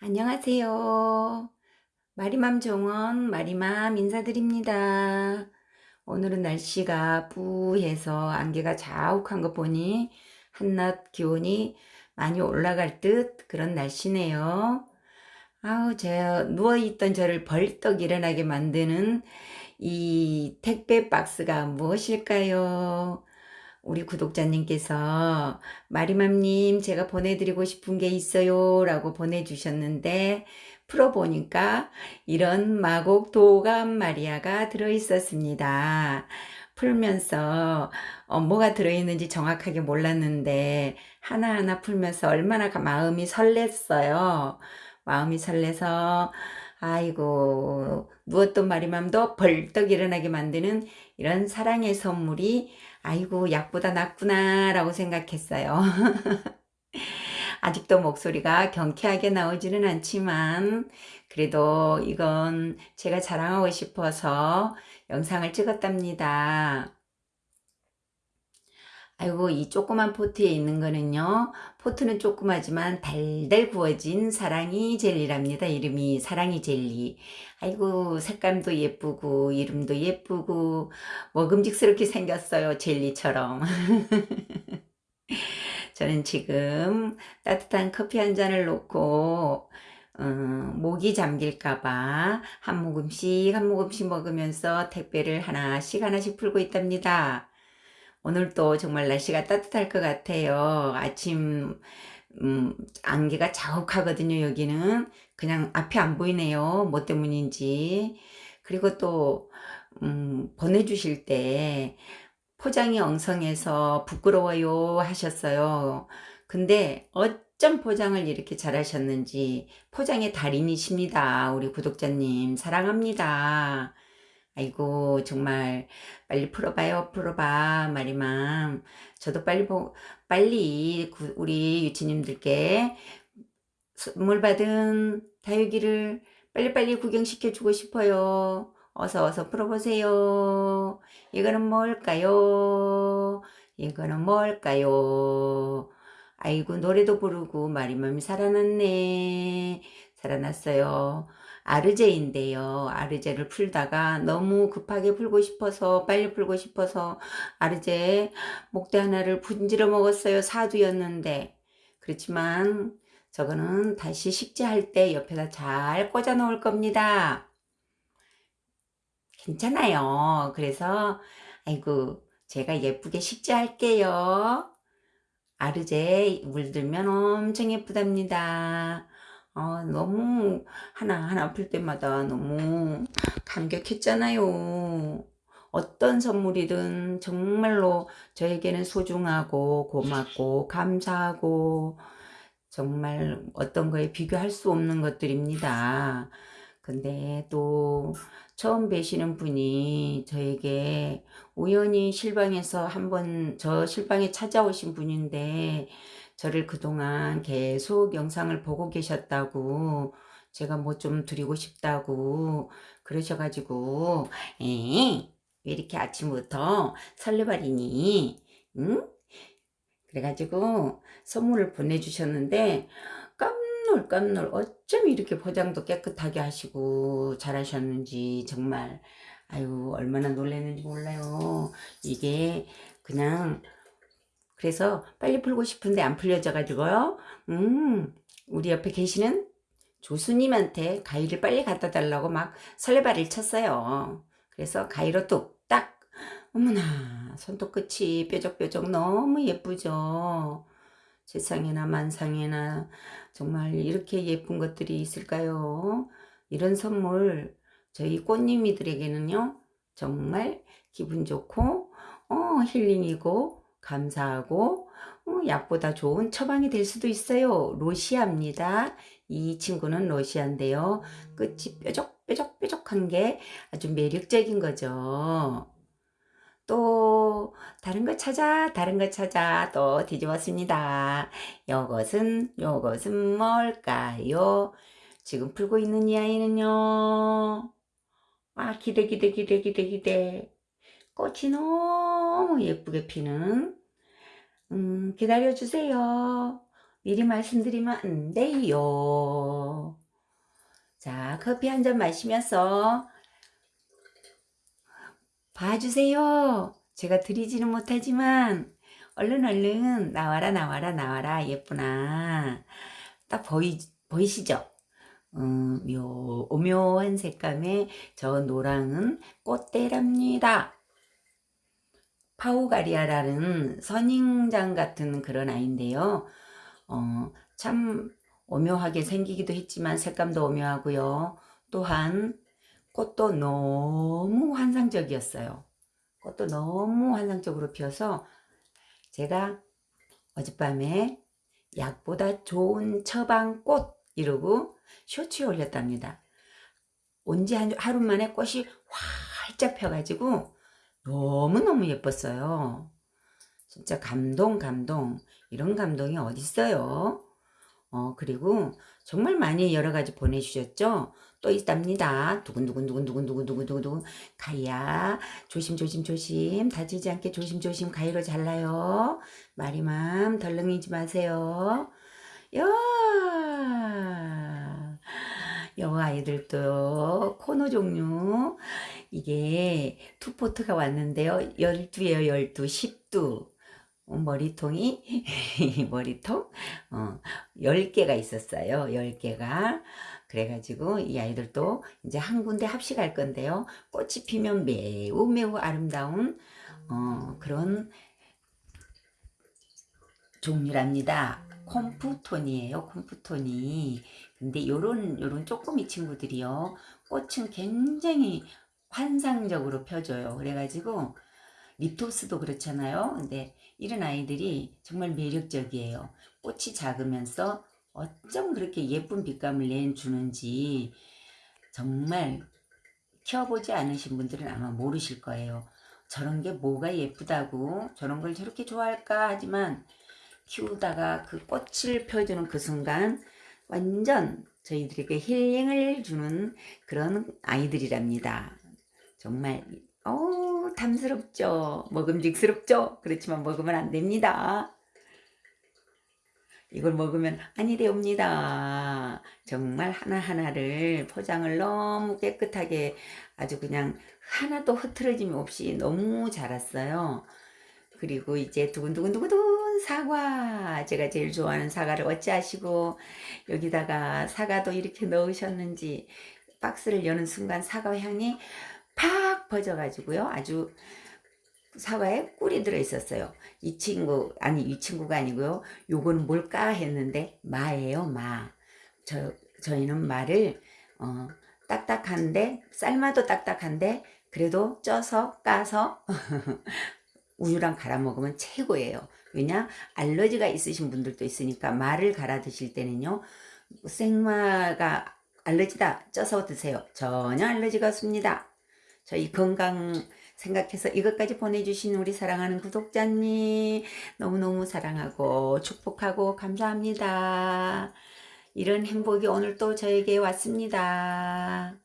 안녕하세요. 마리맘 정원 마리맘 인사드립니다. 오늘은 날씨가 뿌해서 안개가 자욱한 거 보니 한낮 기온이 많이 올라갈 듯 그런 날씨네요. 아우, 제 누워있던 저를 벌떡 일어나게 만드는 이 택배 박스가 무엇일까요? 우리 구독자님께서 마리맘님 제가 보내드리고 싶은 게 있어요 라고 보내주셨는데 풀어보니까 이런 마곡 도감 마리아가 들어있었습니다. 풀면서 어, 뭐가 들어있는지 정확하게 몰랐는데 하나하나 풀면서 얼마나 마음이 설렜어요. 마음이 설레서 아이고 무엇도 말이맘도 벌떡 일어나게 만드는 이런 사랑의 선물이 아이고 약보다 낫구나 라고 생각했어요. 아직도 목소리가 경쾌하게 나오지는 않지만 그래도 이건 제가 자랑하고 싶어서 영상을 찍었답니다. 아이고 이 조그만 포트에 있는 거는요. 포트는 조그마지만 달달 구워진 사랑이 젤리랍니다. 이름이 사랑이 젤리. 아이고 색감도 예쁘고 이름도 예쁘고 먹음직스럽게 생겼어요 젤리처럼. 저는 지금 따뜻한 커피 한 잔을 놓고 어, 목이 잠길까봐 한 모금씩 한 모금씩 먹으면서 택배를 하나씩 하나씩 풀고 있답니다. 오늘도 정말 날씨가 따뜻할 것 같아요. 아침 음, 안개가 자욱하거든요. 여기는 그냥 앞이 안 보이네요. 뭐 때문인지. 그리고 또 음, 보내주실 때 포장이 엉성해서 부끄러워요 하셨어요. 근데 어쩜 포장을 이렇게 잘하셨는지 포장의 달인이십니다. 우리 구독자님 사랑합니다. 아이고 정말 빨리 풀어봐요 풀어봐 말이만 저도 빨리 보, 빨리 구, 우리 유치님들께 선물 받은 다육이를 빨리빨리 구경시켜 주고 싶어요. 어서 어서 풀어보세요. 이거는 뭘까요? 이거는 뭘까요? 아이고 노래도 부르고 말이맘이 살아났네. 살아났어요 아르제인데요. 아르제를 풀다가 너무 급하게 풀고 싶어서 빨리 풀고 싶어서 아르제 목대 하나를 분지러 먹었어요. 사두였는데 그렇지만 저거는 다시 식재할 때 옆에다 잘 꽂아 놓을 겁니다. 괜찮아요. 그래서 아이고 제가 예쁘게 식재할게요. 아르제 물들면 엄청 예쁘답니다. 아, 너무 하나하나 풀 때마다 너무 감격했잖아요. 어떤 선물이든 정말로 저에게는 소중하고 고맙고 감사하고 정말 어떤 거에 비교할 수 없는 것들입니다. 근데 또 처음 뵈시는 분이 저에게 우연히 실방에서 한번 저 실방에 찾아오신 분인데 저를 그동안 계속 영상을 보고 계셨다고 제가 뭐 좀 드리고 싶다고 그러셔가지고 에이 왜 이렇게 아침부터 설레발이니? 응? 그래가지고 선물을 보내주셨는데 깜놀 깜놀 어쩜 이렇게 포장도 깨끗하게 하시고 잘하셨는지 정말 아유 얼마나 놀랐는지 몰라요. 이게 그냥 그래서 빨리 풀고 싶은데 안 풀려져 가지고요. 음, 우리 옆에 계시는 조수님한테 가위를 빨리 갖다 달라고 막 설레발을 쳤어요. 그래서 가위로 뚝딱 어머나 손톱 끝이 뾰족뾰족 너무 예쁘죠. 세상에나 만상에나 정말 이렇게 예쁜 것들이 있을까요? 이런 선물 저희 꽃님이들에게는요 정말 기분 좋고 어 힐링이고 감사하고 어, 약보다 좋은 처방이 될 수도 있어요. 로시아입니다. 이 친구는 로시아인데요. 끝이 뾰족뾰족뾰족한 게 아주 매력적인 거죠. 또 다른 거 찾아 다른 거 찾아 또 뒤집었습니다. 요것은 요것은 뭘까요? 지금 풀고 있는 이 아이는요. 아 기대 기대 기대 기대 기대 꽃이 너무 예쁘게 피는 음, 기다려주세요. 미리 말씀드리면 안 돼요. 자, 커피 한 잔 마시면서 봐주세요. 제가 드리지는 못하지만 얼른 얼른 나와라 나와라 나와라 예쁘나 딱 보이, 보이시죠? 음, 묘, 오묘한 색감의 저 노랑은 꽃대랍니다. 파우가리아라는 선인장 같은 그런 아이인데요. 어, 참 오묘하게 생기기도 했지만 색감도 오묘하고요. 또한 꽃도 너무 환상적이었어요. 꽃도 너무 환상적으로 피어서 제가 어젯밤에 약보다 좋은 처방꽃 이러고 쇼츠에 올렸답니다. 온 지 하루 만에 꽃이 활짝 펴가지고 너무너무 예뻤어요. 진짜 감동 감동 이런 감동이 어딨어요. 어 그리고 정말 많이 여러 가지 보내주셨죠. 또 있답니다. 두근두근두근두근두근두근두근 가야 조심조심 조심 다치지 않게 조심조심 가위로 잘라요. 마리맘 덜렁이지 마세요. 야, 여 아이들도 코너 종류 이게 투포트가 왔는데요. 12에요 12, 10두 어, 머리통이 머리통 어, 10개가 있었어요. 10개가 그래가지고 이 아이들도 이제 한 군데 합식할 건데요. 꽃이 피면 매우 매우 아름다운 어, 그런 종류랍니다. 콤프톤이에요. 콤프톤이. 근데 요런 요런 쪼꼬미 친구들이요. 꽃은 굉장히 환상적으로 펴줘요. 그래가지고 리토스도 그렇잖아요. 근데 이런 아이들이 정말 매력적이에요. 꽃이 작으면서 어쩜 그렇게 예쁜 빛감을 내주는지 정말 키워보지 않으신 분들은 아마 모르실 거예요. 저런 게 뭐가 예쁘다고 저런 걸 저렇게 좋아할까 하지만 키우다가 그 꽃을 펴주는 그 순간 완전 저희들에게 힐링을 주는 그런 아이들이랍니다. 정말 어 탐스럽죠. 먹음직스럽죠. 그렇지만 먹으면 안 됩니다. 이걸 먹으면 아니 되옵니다. 정말 하나하나를 포장을 너무 깨끗하게 아주 그냥 하나도 흐트러짐 없이 너무 자랐어요. 그리고 이제 두근두근두근 사과. 제가 제일 좋아하는 사과를 어찌하시고 여기다가 사과도 이렇게 넣으셨는지 박스를 여는 순간 사과 향이 팍 퍼져가지고요. 아주 사과에 꿀이 들어있었어요. 이 친구 아니 이 친구가 아니고요. 요거는 뭘까 했는데 마예요 마 저 저희는 마를 어, 딱딱한데 삶아도 딱딱한데 그래도 쪄서 까서 우유랑 갈아 먹으면 최고예요. 왜냐? 알러지가 있으신 분들도 있으니까 말을 갈아 드실 때는요. 생마가 알러지다 쪄서 드세요. 전혀 알러지가 없습니다. 저희 건강 생각해서 이것까지 보내주신 우리 사랑하는 구독자님 너무너무 사랑하고 축복하고 감사합니다. 이런 행복이 오늘 또 저에게 왔습니다.